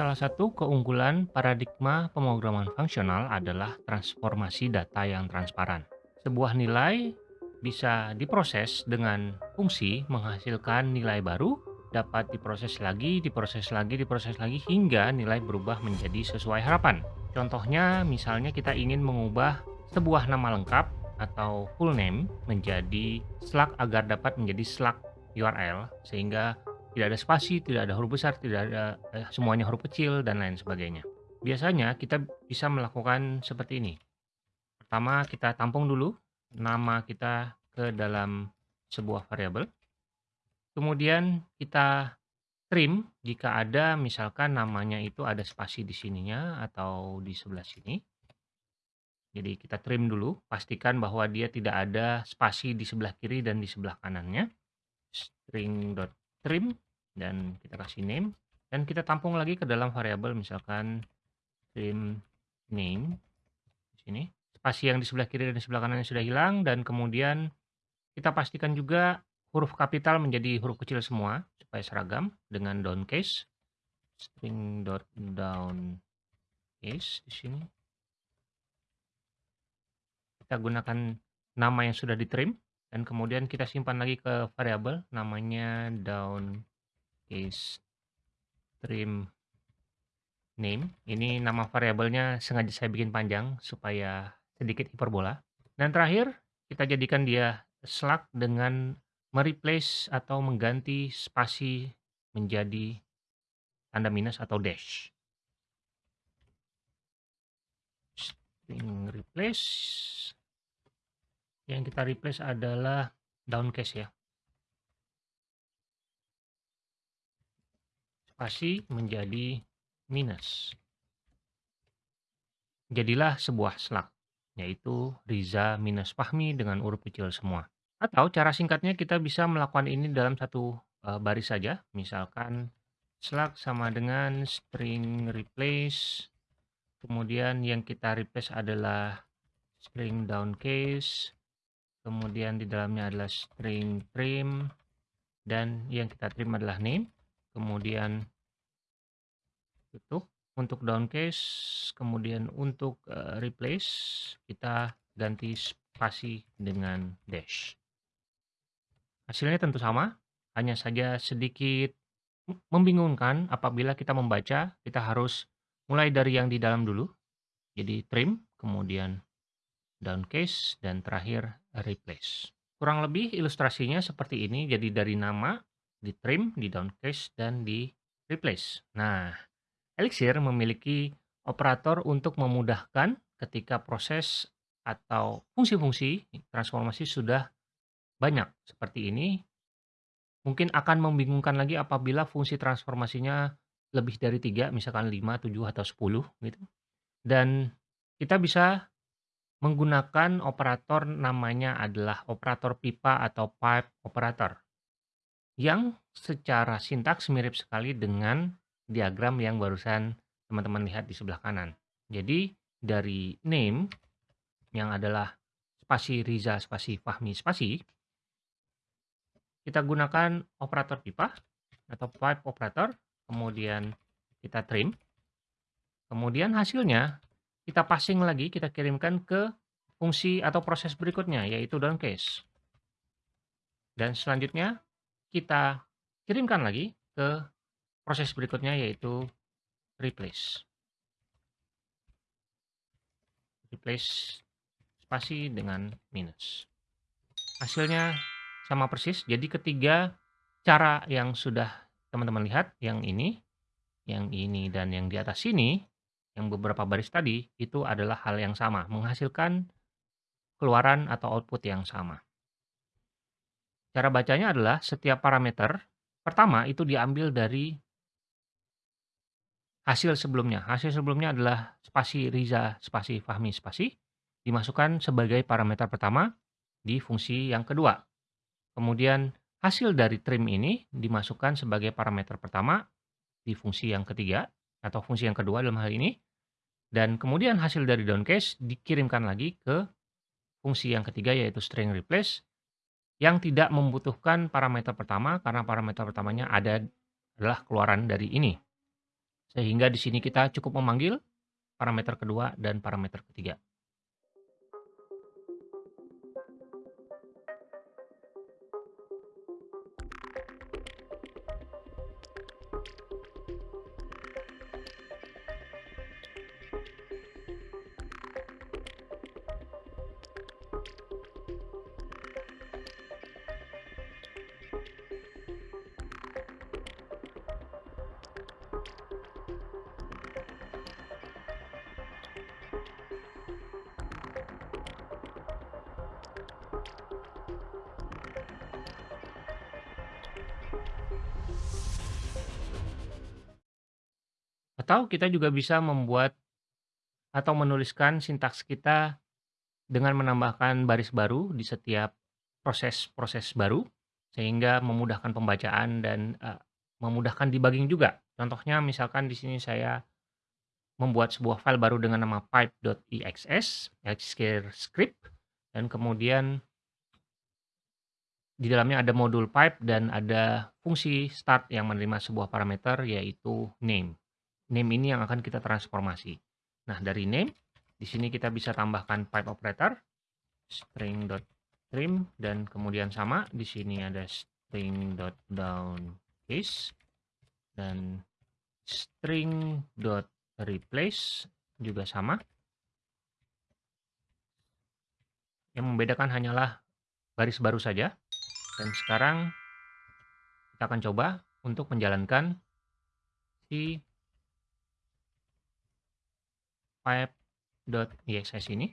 Salah satu keunggulan paradigma pemrograman fungsional adalah transformasi data yang transparan. Sebuah nilai bisa diproses dengan fungsi menghasilkan nilai baru, dapat diproses lagi, diproses lagi, diproses lagi, hingga nilai berubah menjadi sesuai harapan. Contohnya, misalnya kita ingin mengubah sebuah nama lengkap atau full name menjadi slug agar dapat menjadi slug URL, sehingga tidak ada spasi, tidak ada huruf besar, tidak ada eh, semuanya huruf kecil, dan lain sebagainya. Biasanya kita bisa melakukan seperti ini. Pertama, kita tampung dulu nama kita ke dalam sebuah variabel. Kemudian kita trim jika ada misalkan namanya itu ada spasi di sininya atau di sebelah sini. Jadi kita trim dulu, pastikan bahwa dia tidak ada spasi di sebelah kiri dan di sebelah kanannya. String.trim dan kita kasih name dan kita tampung lagi ke dalam variabel misalkan trim name di sini. Spasi yang di sebelah kiri dan di sebelah kanan sudah hilang dan kemudian kita pastikan juga huruf kapital menjadi huruf kecil semua supaya seragam dengan down case string dot down case di sini. Kita gunakan nama yang sudah ditrim dan kemudian kita simpan lagi ke variabel namanya down case trim name. Ini nama variabelnya sengaja saya bikin panjang supaya sedikit hiperbola. Dan terakhir, kita jadikan dia slug dengan mereplace atau mengganti spasi menjadi tanda minus atau dash. String replace. Yang kita replace adalah downcase ya. spasi menjadi minus. Jadilah sebuah slug, yaitu Riza minus Fahmi dengan huruf kecil semua. Atau cara singkatnya kita bisa melakukan ini dalam satu uh, baris saja. Misalkan slug sama dengan string replace. Kemudian yang kita replace adalah string down case. Kemudian di dalamnya adalah string trim. Dan yang kita trim adalah name. Kemudian tutup untuk down case. Kemudian untuk uh, replace kita ganti spasi dengan dash. Hasilnya tentu sama. Hanya saja sedikit membingungkan apabila kita membaca kita harus mulai dari yang di dalam dulu. Jadi trim kemudian down case dan terakhir replace kurang lebih ilustrasinya seperti ini jadi dari nama di trim, di downcase, dan di replace. Nah, Elixir memiliki operator untuk memudahkan ketika proses atau fungsi-fungsi transformasi sudah banyak seperti ini. Mungkin akan membingungkan lagi apabila fungsi transformasinya lebih dari tiga, misalkan 5, 7, atau 10 gitu. Dan kita bisa menggunakan operator namanya adalah operator pipa atau pipe operator yang secara sintaks mirip sekali dengan diagram yang barusan teman-teman lihat di sebelah kanan. Jadi dari name yang adalah spasi Riza spasi Fahmi spasi kita gunakan operator pipa atau pipe operator kemudian kita trim kemudian hasilnya kita passing lagi kita kirimkan ke fungsi atau proses berikutnya yaitu downcase dan selanjutnya kita kirimkan lagi ke proses berikutnya yaitu replace. Replace spasi dengan minus. Hasilnya sama persis. Jadi ketiga cara yang sudah teman-teman lihat, yang ini, yang ini, dan yang di atas sini, yang beberapa baris tadi, itu adalah hal yang sama, menghasilkan keluaran atau output yang sama. Cara bacanya adalah setiap parameter, pertama itu diambil dari hasil sebelumnya. Hasil sebelumnya adalah spasi Riza, spasi Fahmi, spasi, dimasukkan sebagai parameter pertama di fungsi yang kedua. Kemudian hasil dari trim ini dimasukkan sebagai parameter pertama di fungsi yang ketiga, atau fungsi yang kedua dalam hal ini. Dan kemudian hasil dari downcase dikirimkan lagi ke fungsi yang ketiga yaitu string replace yang tidak membutuhkan parameter pertama karena parameter pertamanya ada adalah keluaran dari ini. Sehingga di sini kita cukup memanggil parameter kedua dan parameter ketiga. Atau kita juga bisa membuat atau menuliskan sintaks kita dengan menambahkan baris baru di setiap proses-proses baru, sehingga memudahkan pembacaan dan uh, memudahkan debugging juga. Contohnya misalkan di sini saya membuat sebuah file baru dengan nama pipe.exs, Elsevier script, dan kemudian di dalamnya ada modul pipe dan ada fungsi start yang menerima sebuah parameter yaitu name name ini yang akan kita transformasi. Nah, dari name, di sini kita bisa tambahkan pipe operator, string.trim, dan kemudian sama, di sini ada string.downCase, dan string.replace juga sama. Yang membedakan hanyalah baris baru saja. Dan sekarang kita akan coba untuk menjalankan si pipe.exs ini.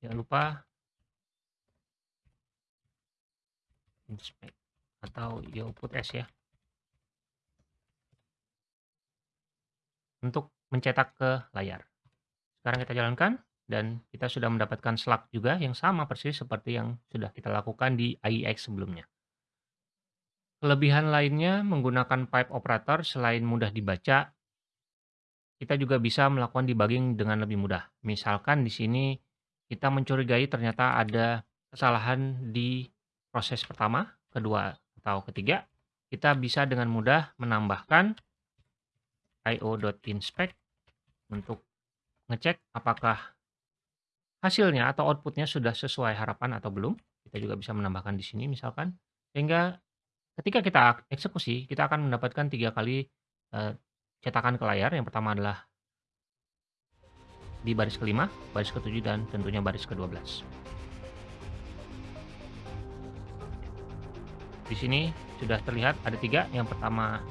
Jangan lupa inspect atau output S ya. Untuk mencetak ke layar. Sekarang kita jalankan dan kita sudah mendapatkan slug juga yang sama persis seperti yang sudah kita lakukan di AIX sebelumnya. Kelebihan lainnya menggunakan pipe operator selain mudah dibaca, kita juga bisa melakukan debugging dengan lebih mudah. Misalkan di sini kita mencurigai ternyata ada kesalahan di proses pertama, kedua, atau ketiga, kita bisa dengan mudah menambahkan io.inspect untuk ngecek apakah hasilnya atau outputnya sudah sesuai harapan atau belum. Kita juga bisa menambahkan di sini misalkan. Sehingga Ketika kita eksekusi, kita akan mendapatkan tiga kali uh, cetakan ke layar. Yang pertama adalah di baris kelima, baris ketujuh, dan tentunya baris ke-12. Di sini sudah terlihat ada tiga. Yang pertama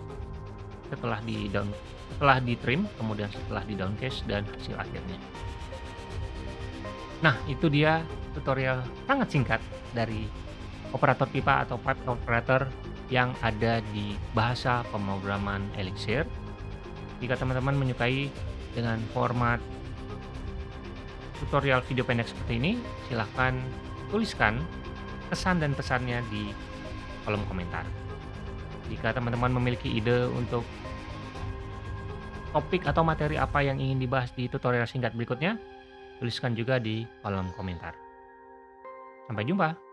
setelah di down, setelah di trim, kemudian setelah di downcase dan hasil akhirnya. Nah, itu dia tutorial sangat singkat dari operator pipa atau pipe operator yang ada di bahasa pemrograman Elixir. Jika teman-teman menyukai dengan format tutorial video pendek seperti ini, silahkan tuliskan kesan dan pesannya di kolom komentar. Jika teman-teman memiliki ide untuk topik atau materi apa yang ingin dibahas di tutorial singkat berikutnya, tuliskan juga di kolom komentar. Sampai jumpa!